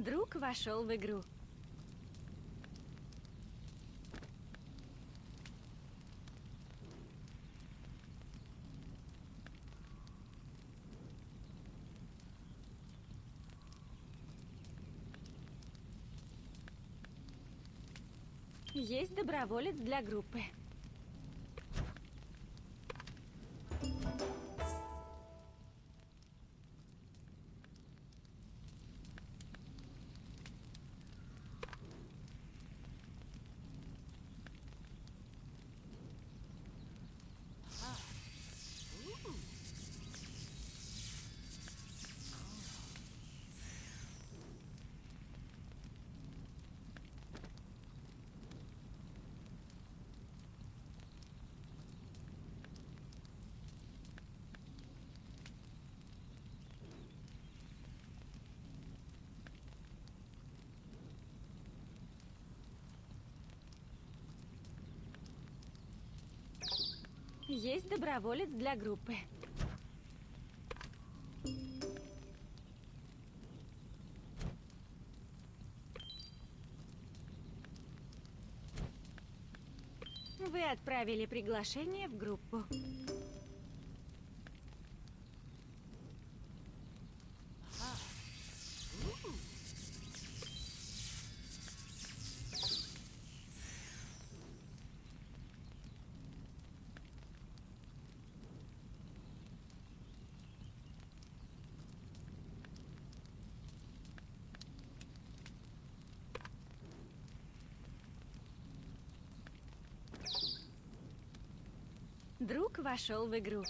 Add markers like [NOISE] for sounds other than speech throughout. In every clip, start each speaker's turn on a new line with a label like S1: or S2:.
S1: Друг вошел в игру. Есть доброволец для группы. Есть доброволец для группы. Вы отправили приглашение в группу. Друг вошел в игру.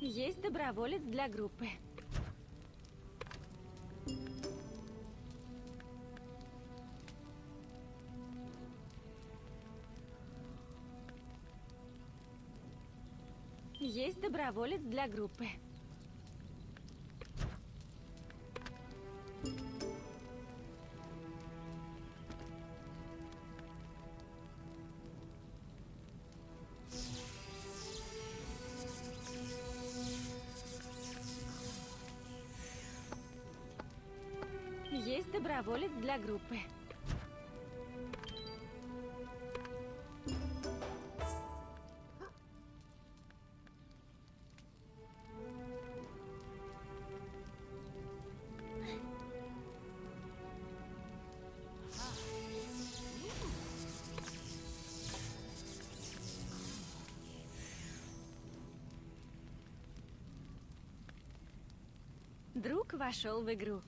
S1: Есть доброволец для группы. Доброволец для группы. Есть доброволец для группы. Вошел в игру.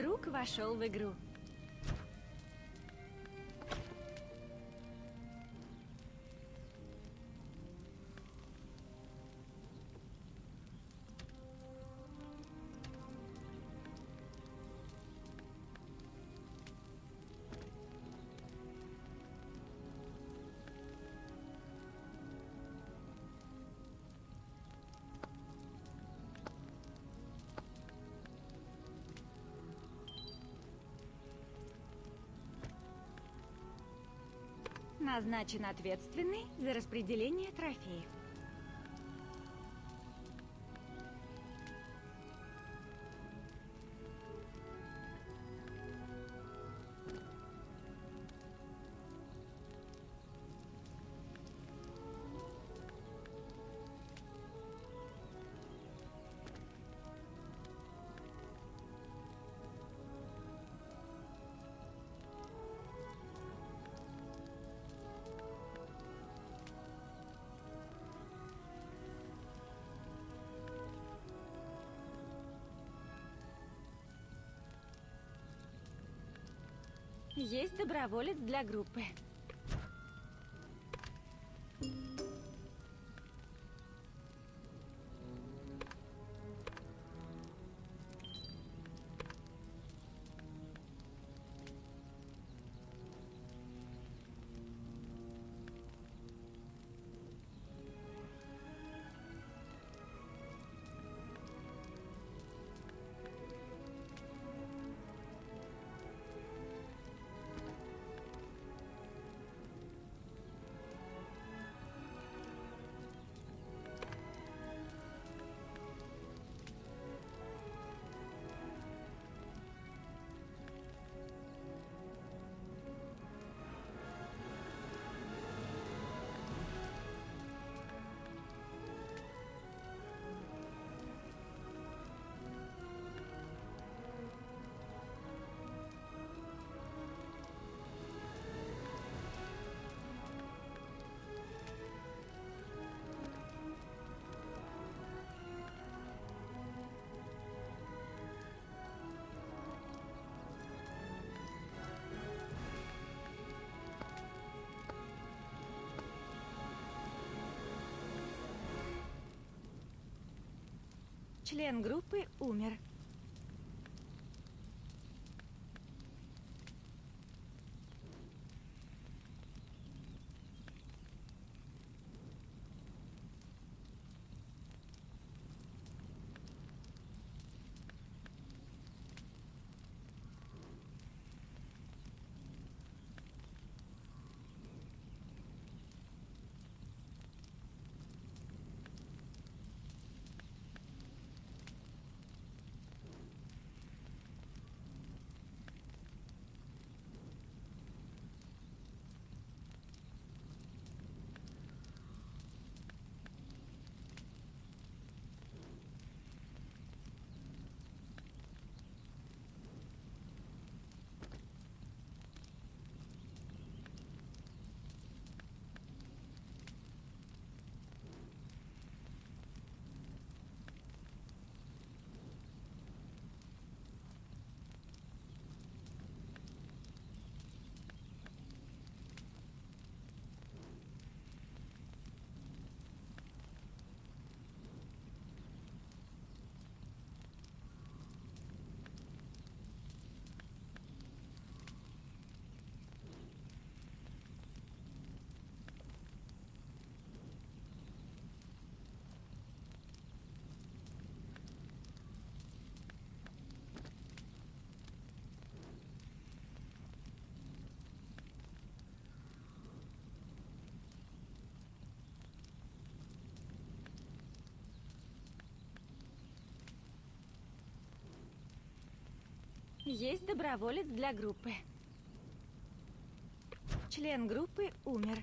S1: Друг вошел в игру. Назначен ответственный за распределение трофеев. Есть доброволец для группы. Член группы умер. Есть доброволец для группы. Член группы умер.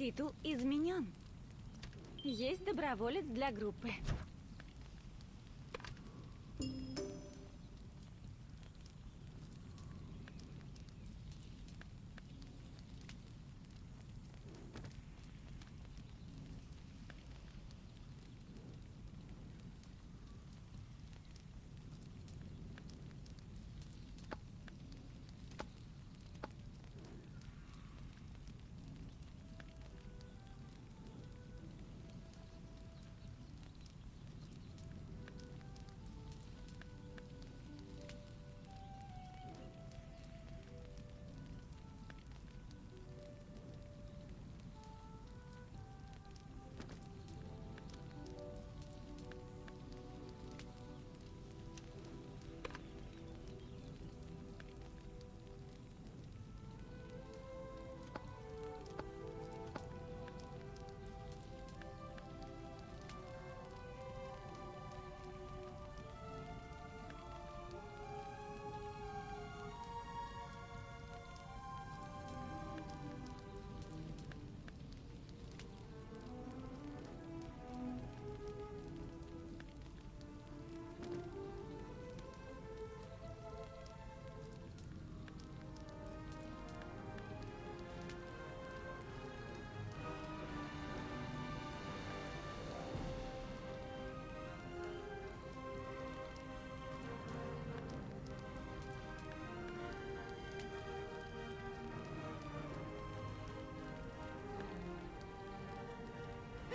S1: Титул изменен. Есть доброволец для группы.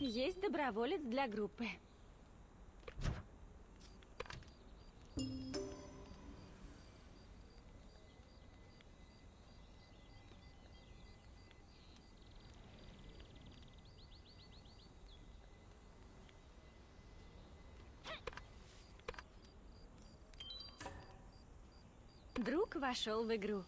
S1: Есть доброволец для группы. Друг вошел в игру.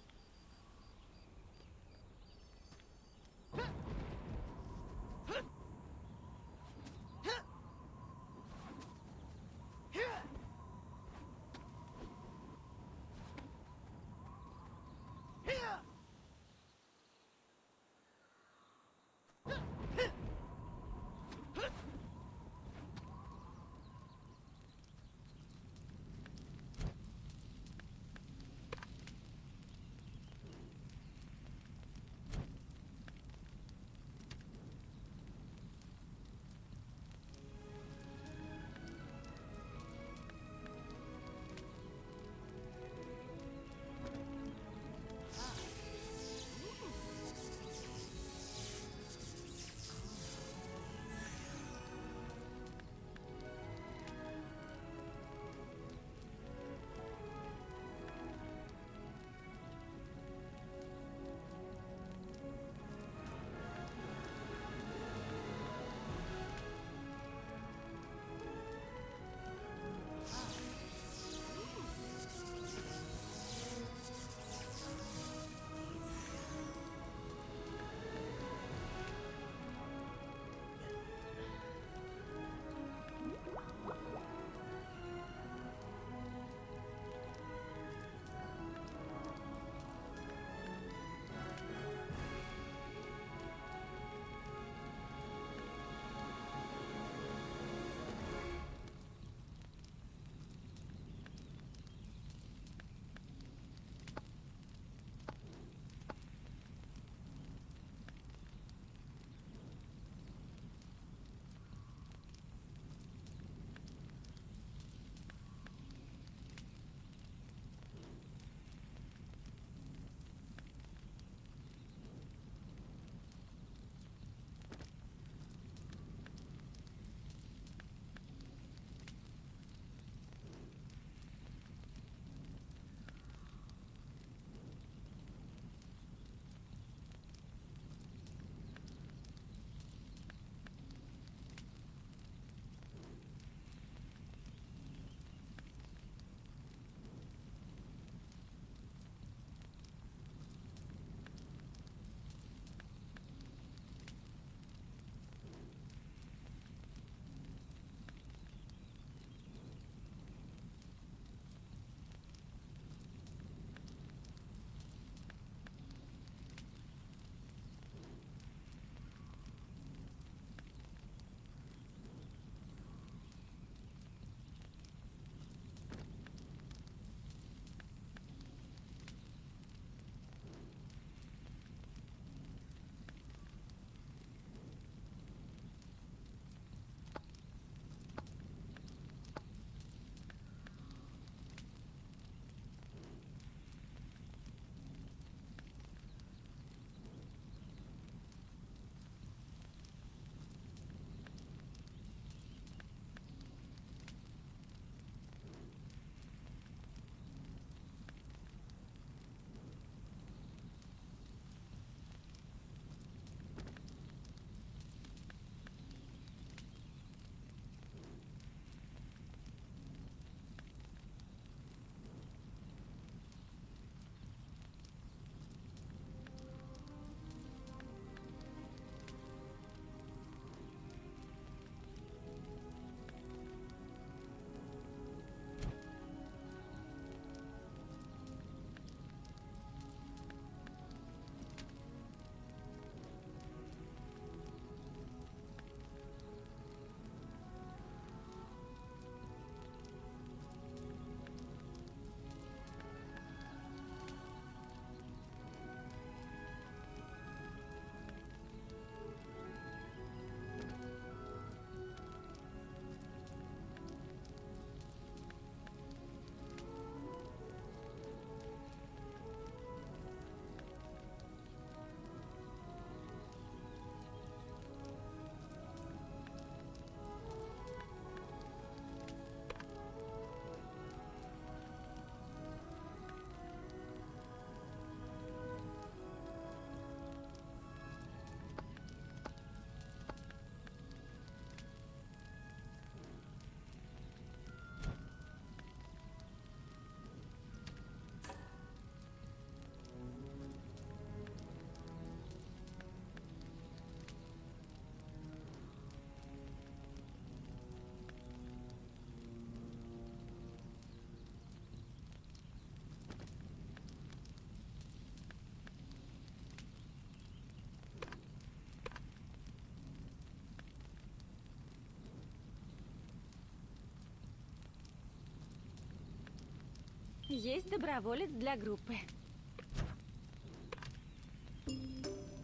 S1: Есть доброволец для группы.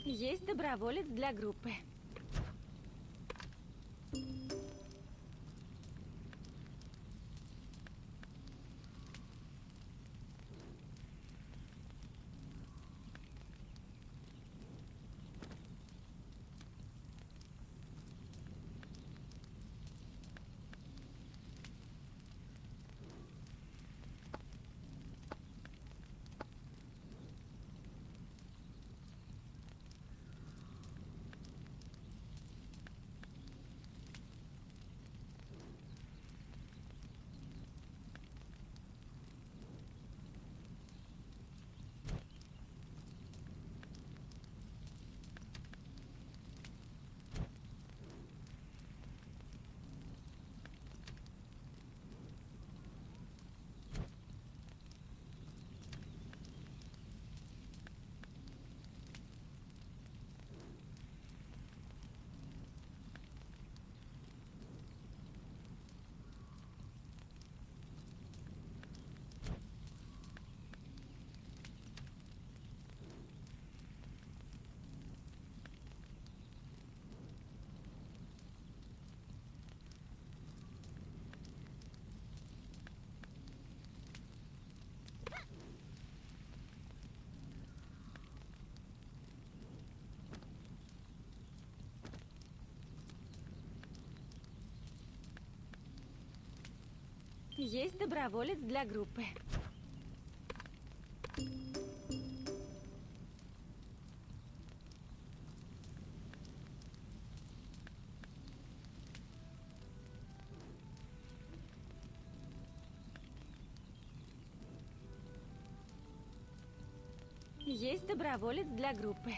S1: Есть доброволец для группы. Есть доброволец для группы. Есть доброволец для группы.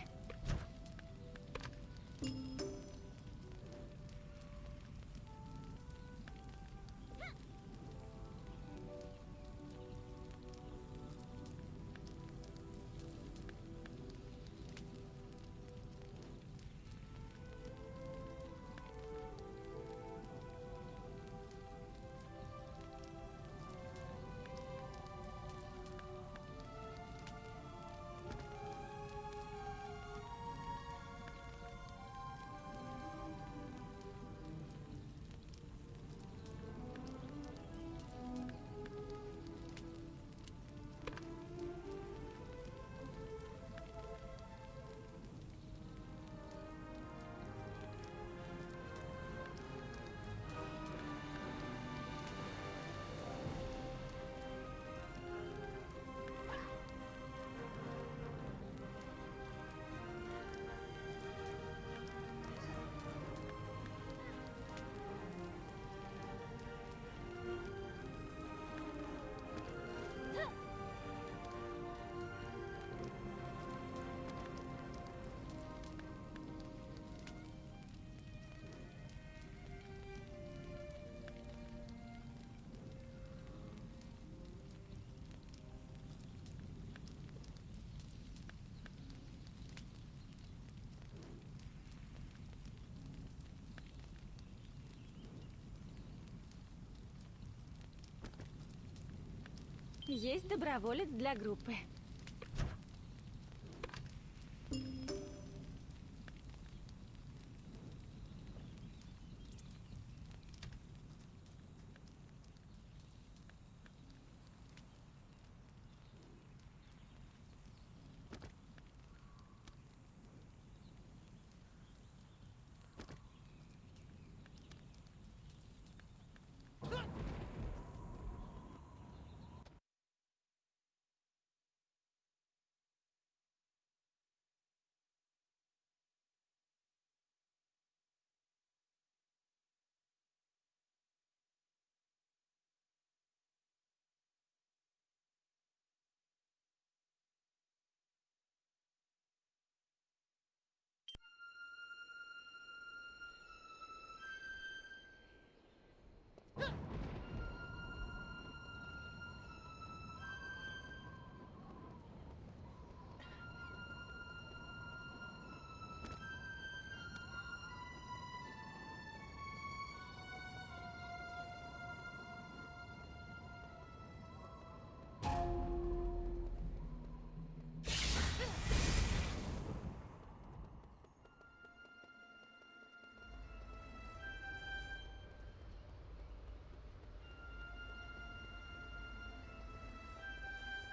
S1: Есть доброволец для группы.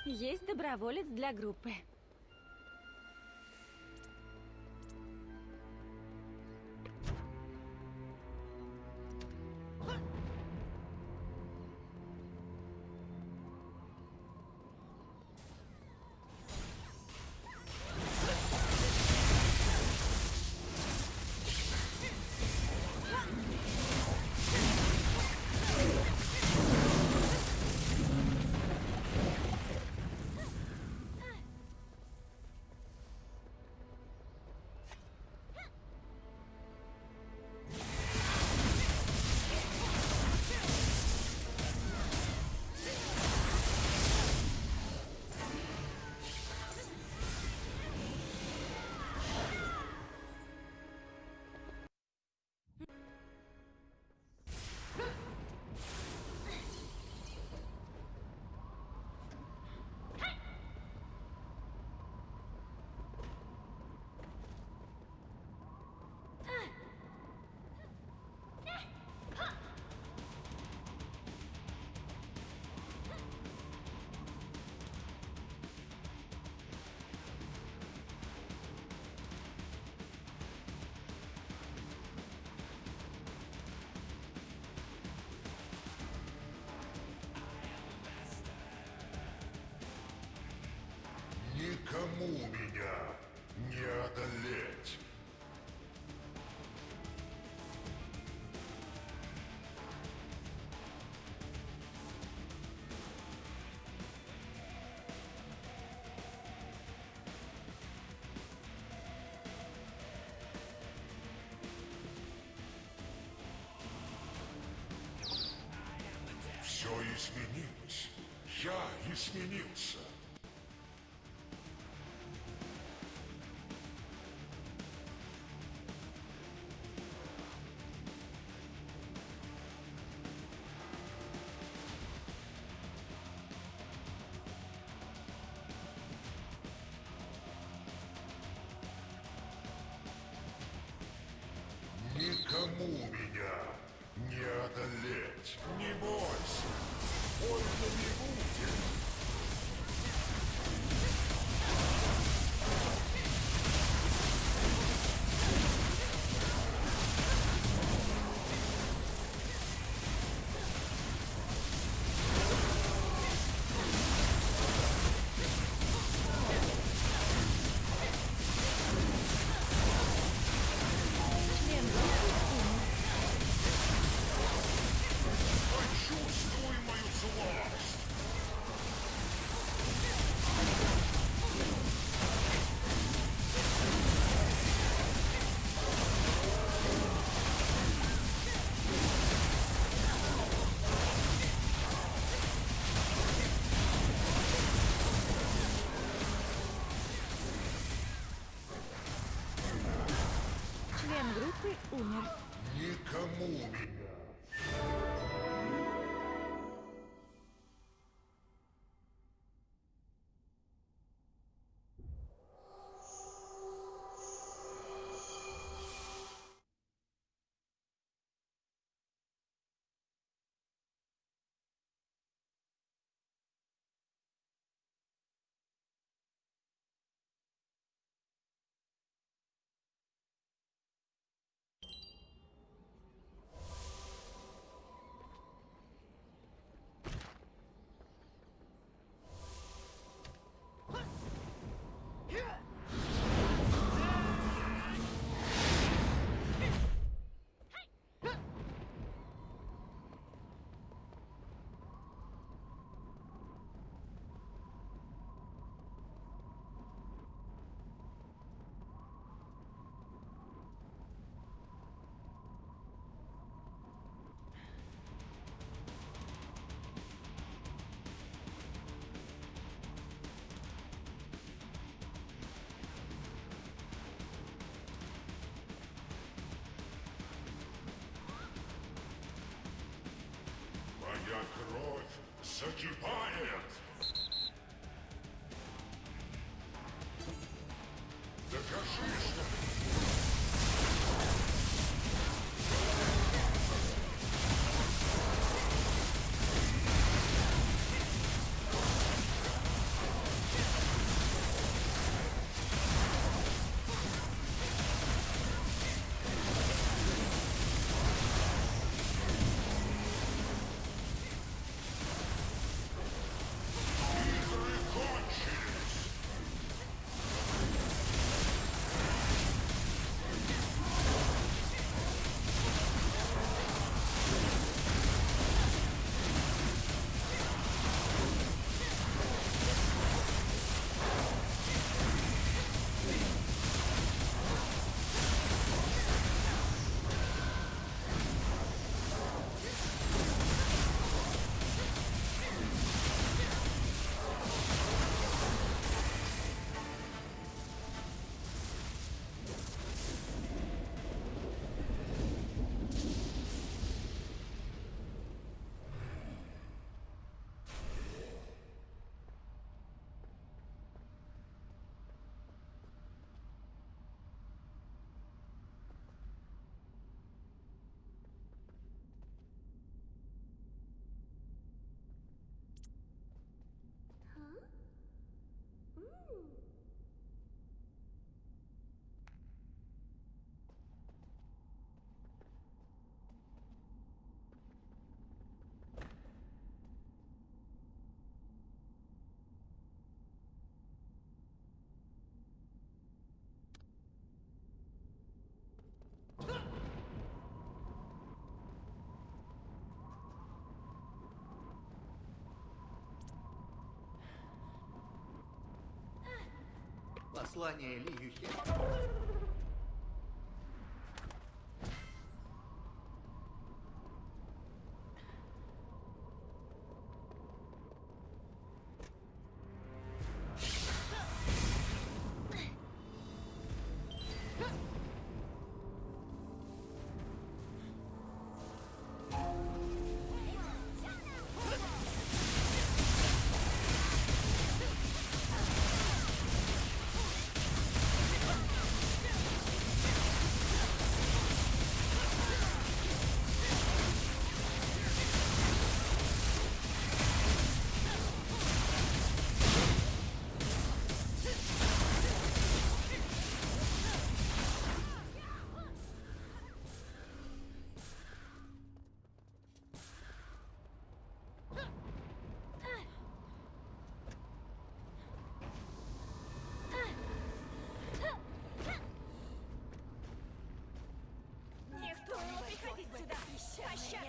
S1: Есть доброволец для группы.
S2: Никому меня не одолеть. Все изменилось. Я изменился. The cashier
S3: Послание Ли Юхе.
S1: Russia!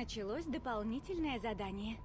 S1: Началось дополнительное задание.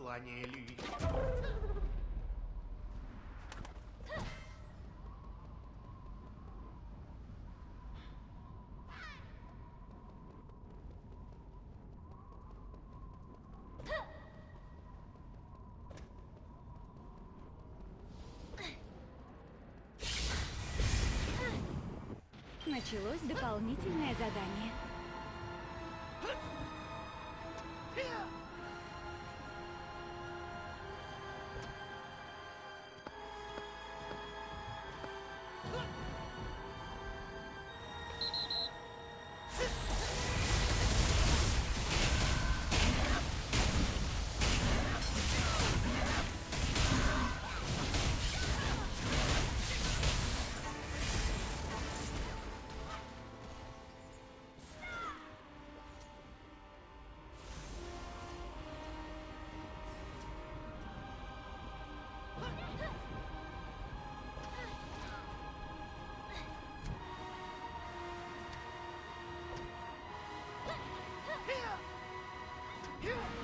S3: Послание Люи.
S1: Началось дополнительное задание.
S4: do it.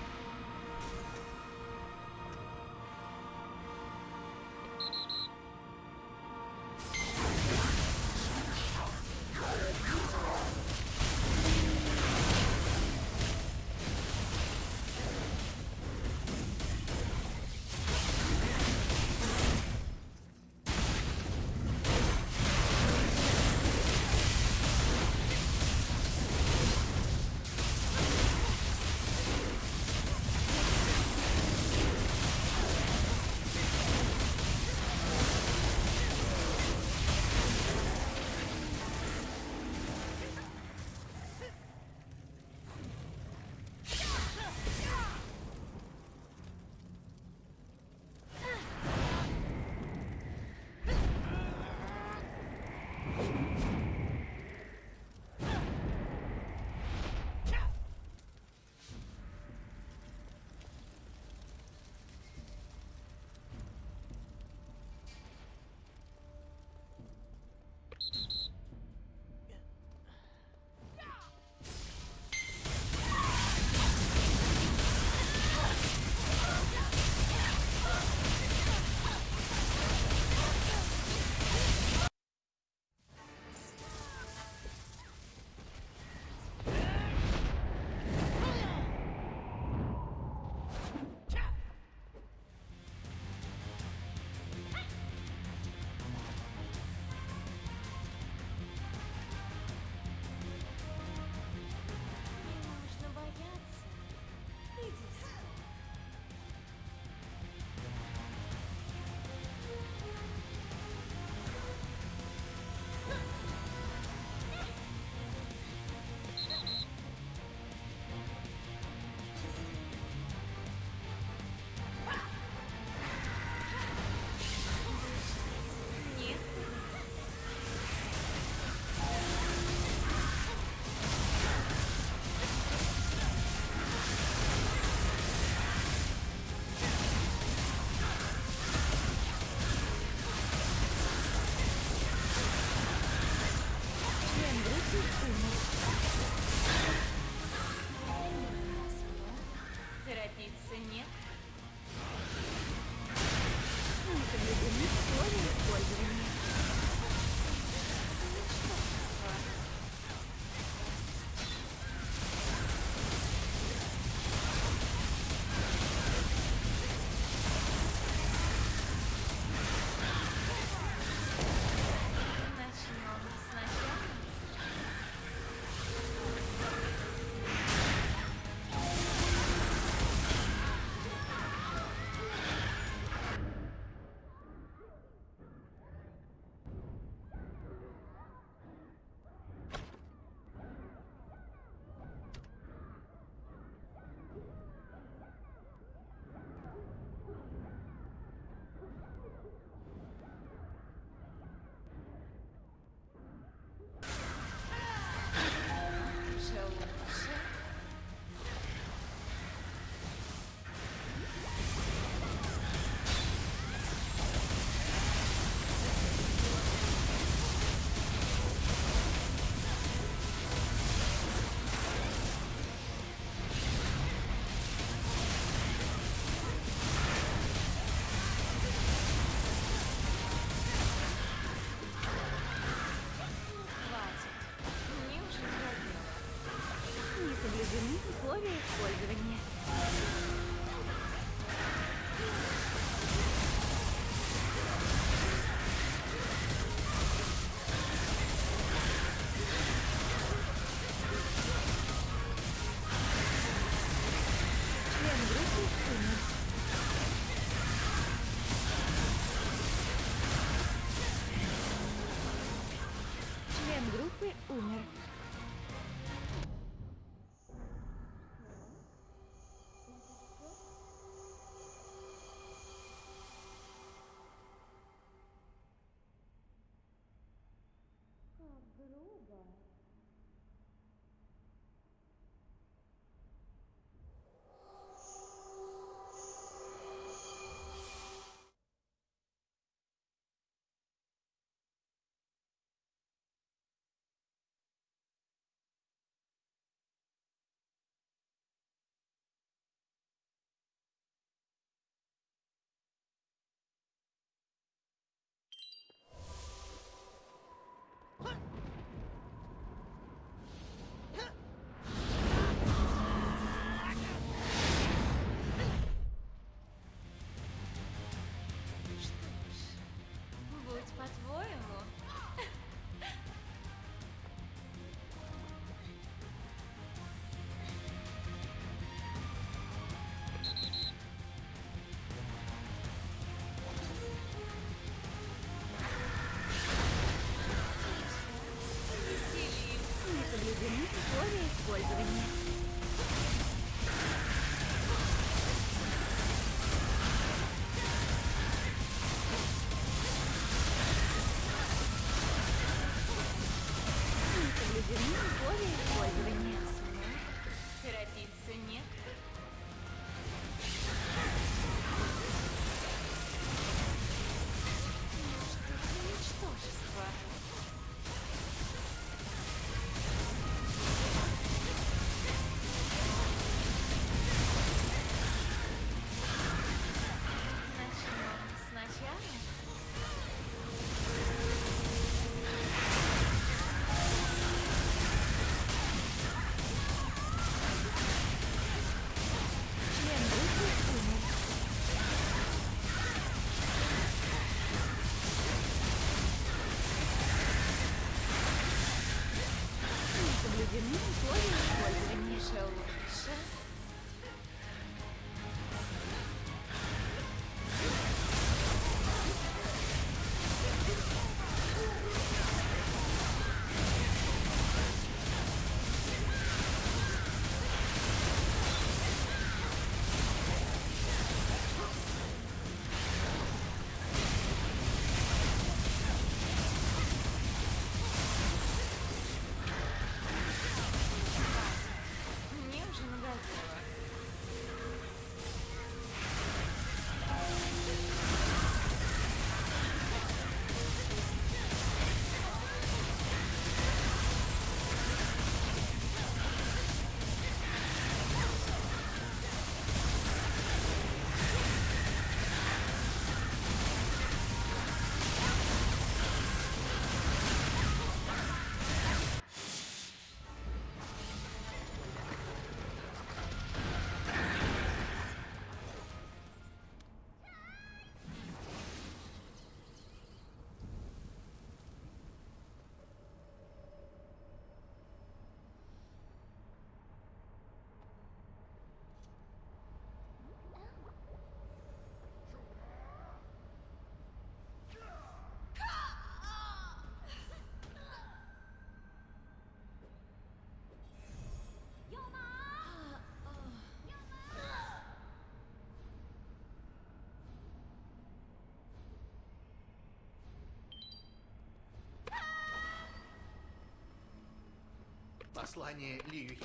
S3: Послание Льюи.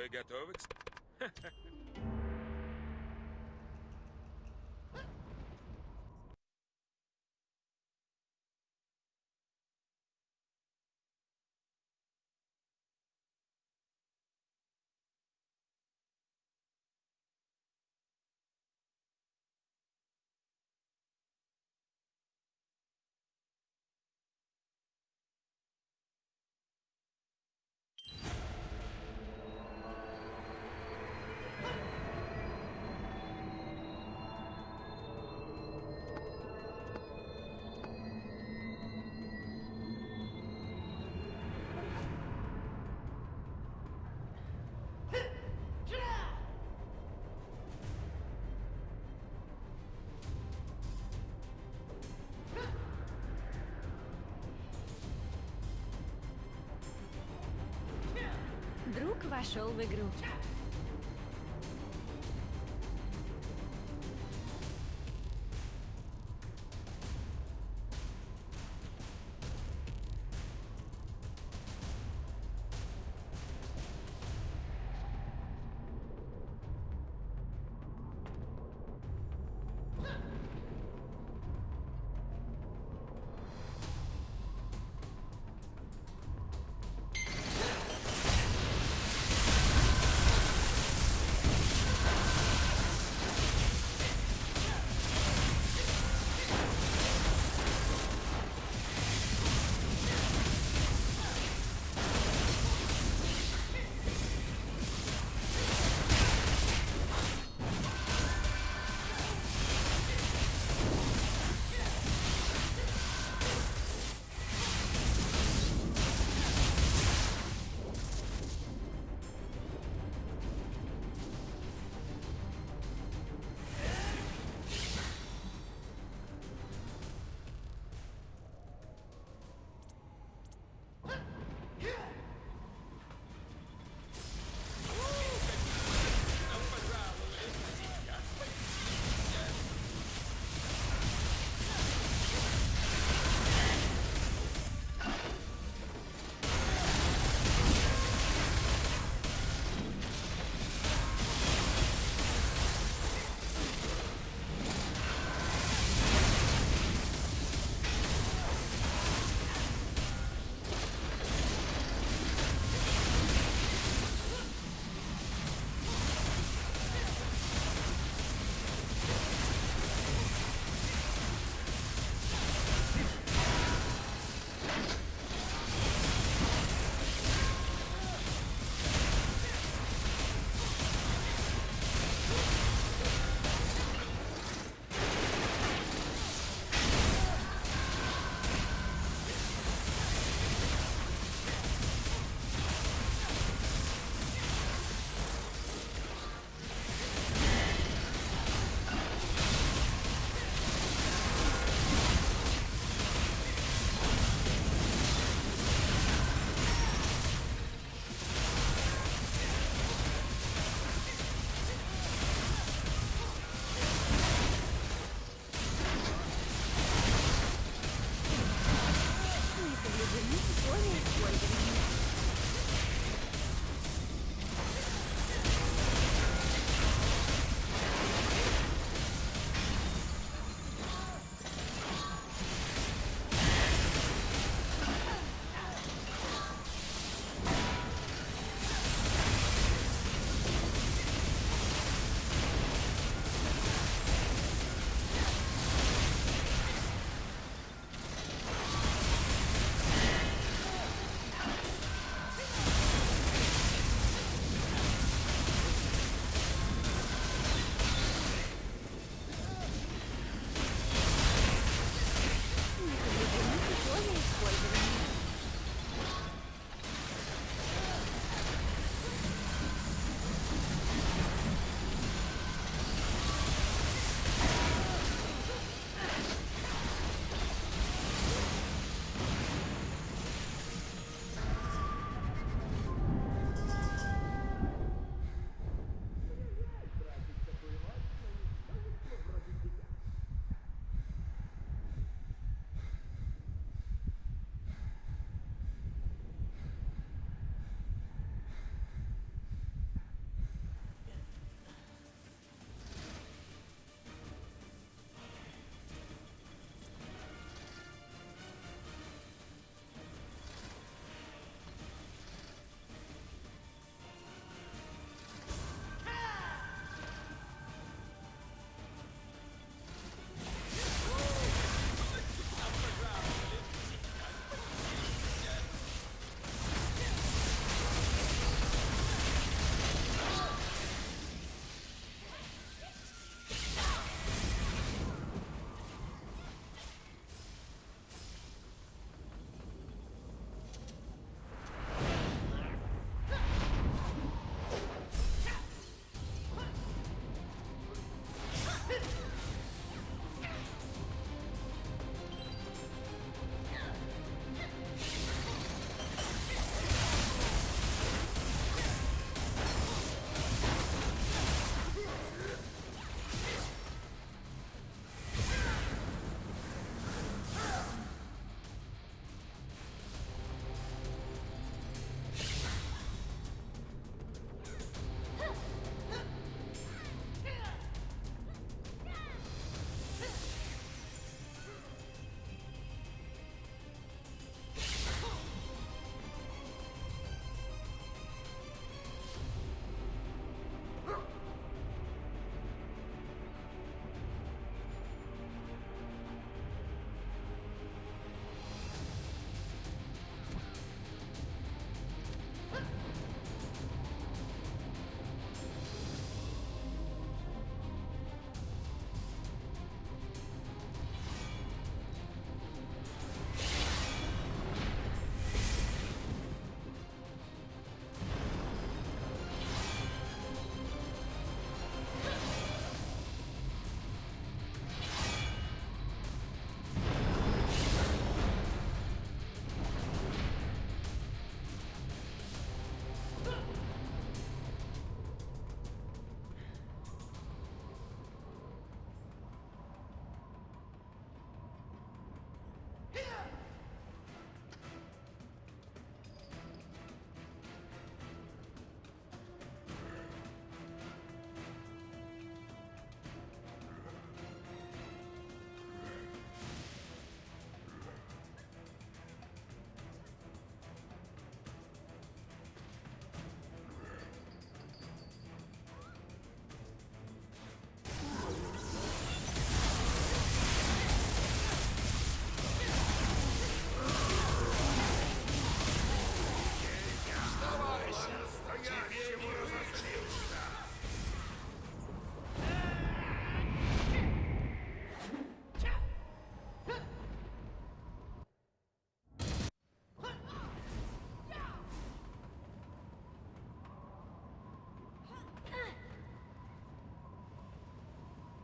S2: Вы готовы? [LAUGHS]
S1: вошел в игру.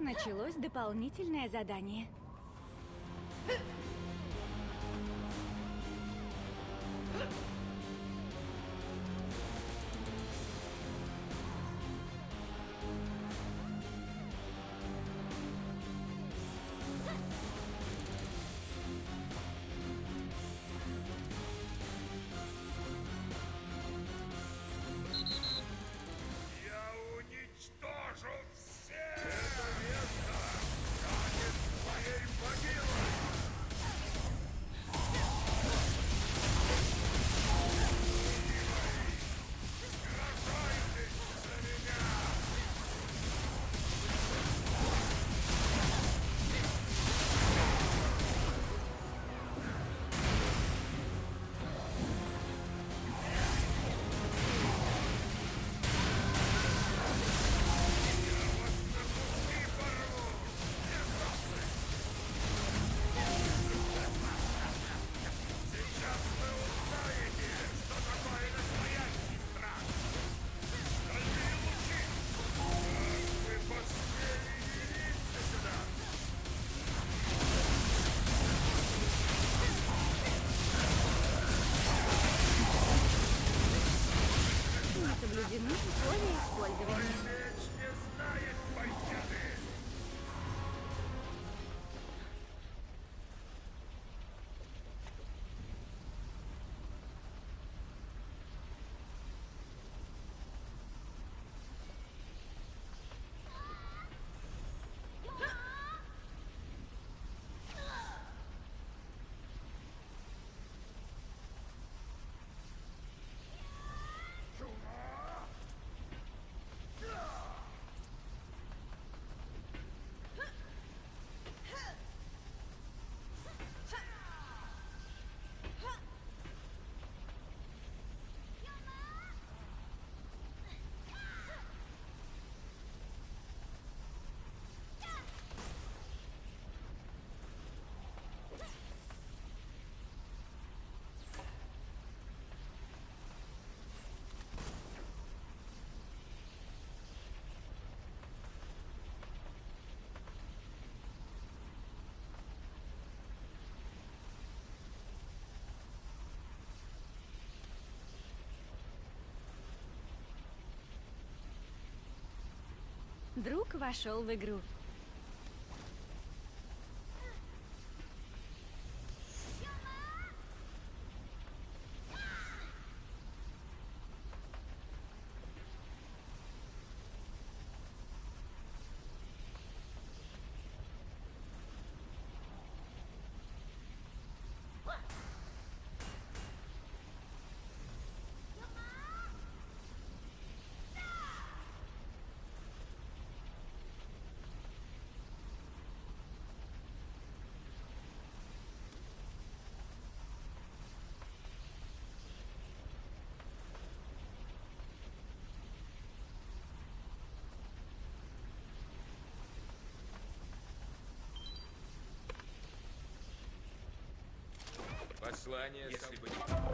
S1: Началось дополнительное задание. Друг вошел в игру.
S5: послание,
S3: если бы не...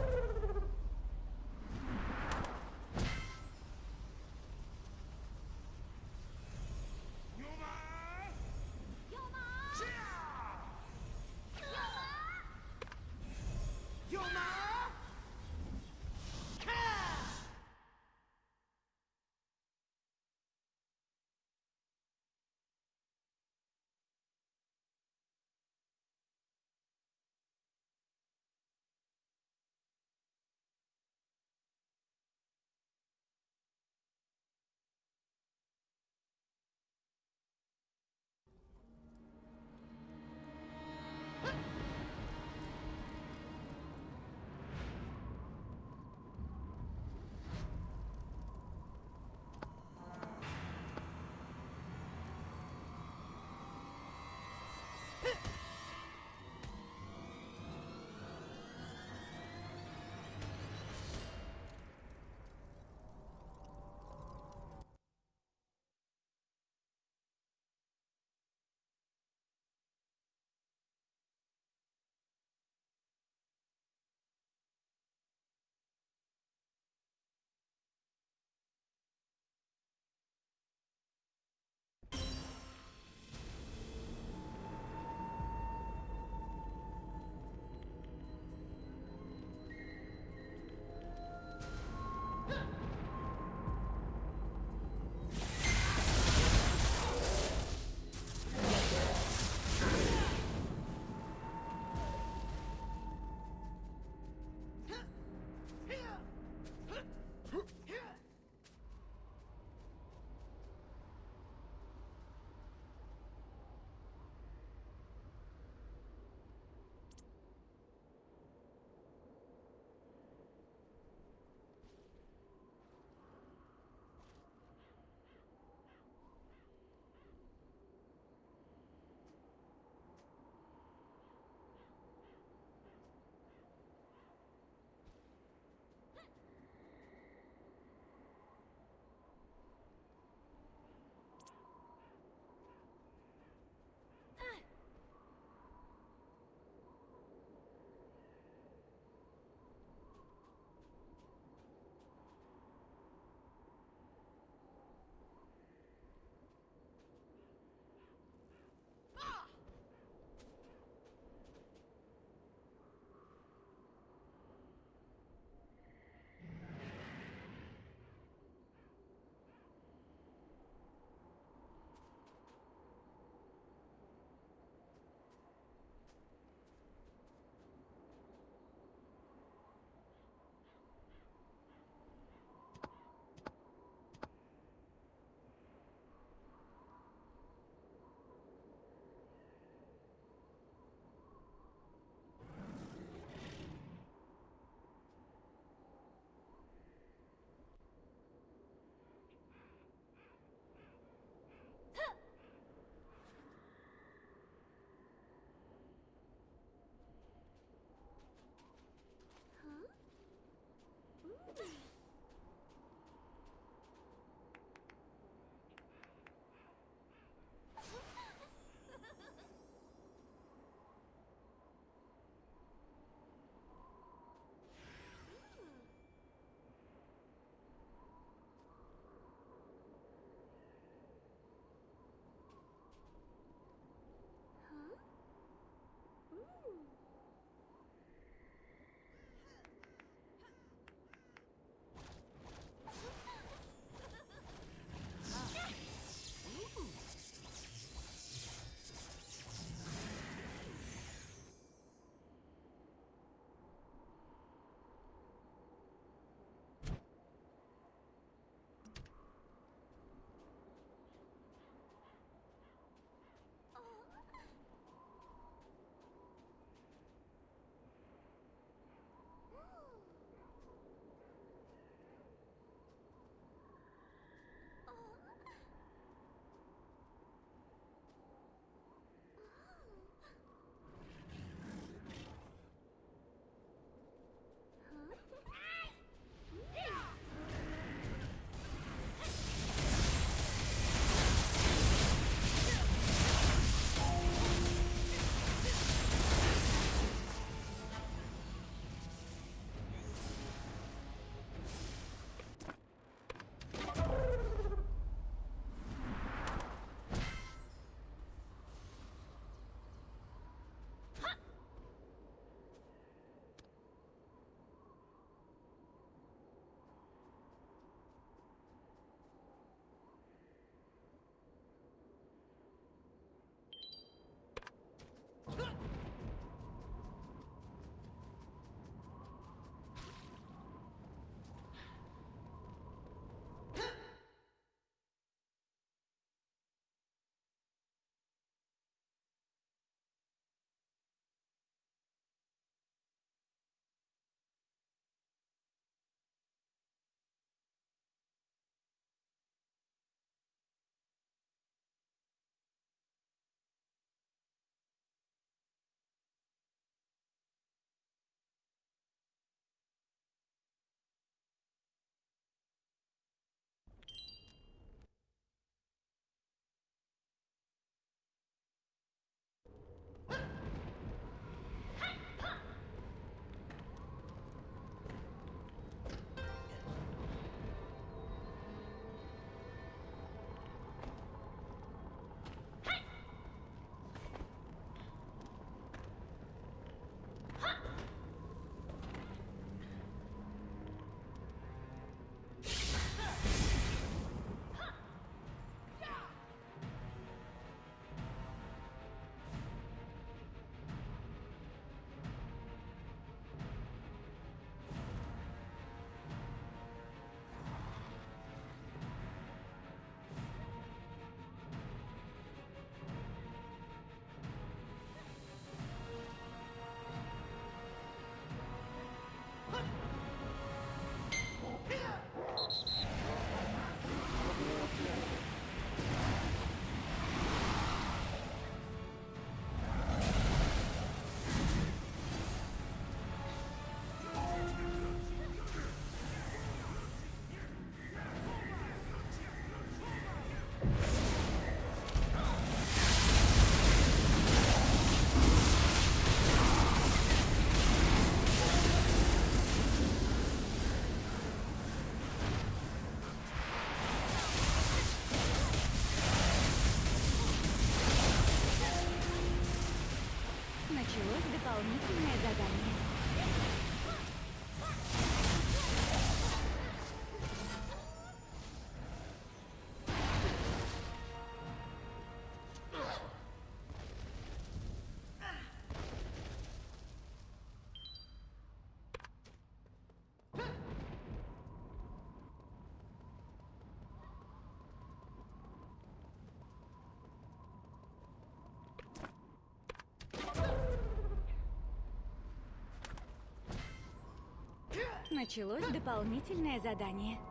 S1: Началось дополнительное задание.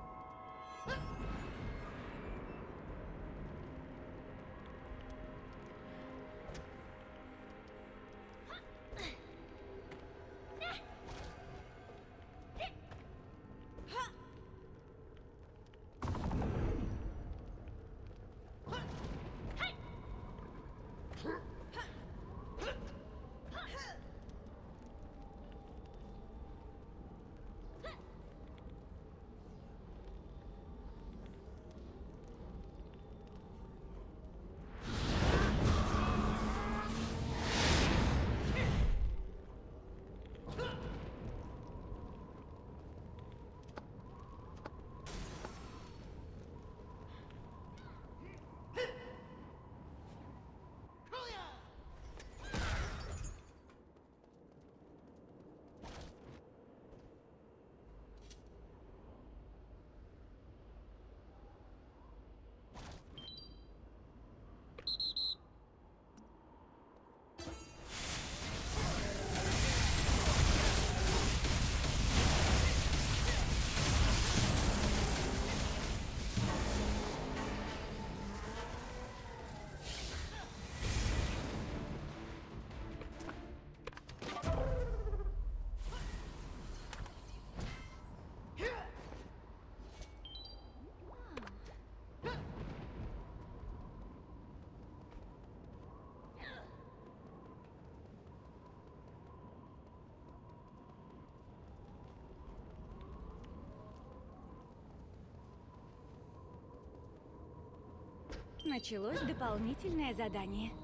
S1: Началось дополнительное задание.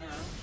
S1: Uh -huh.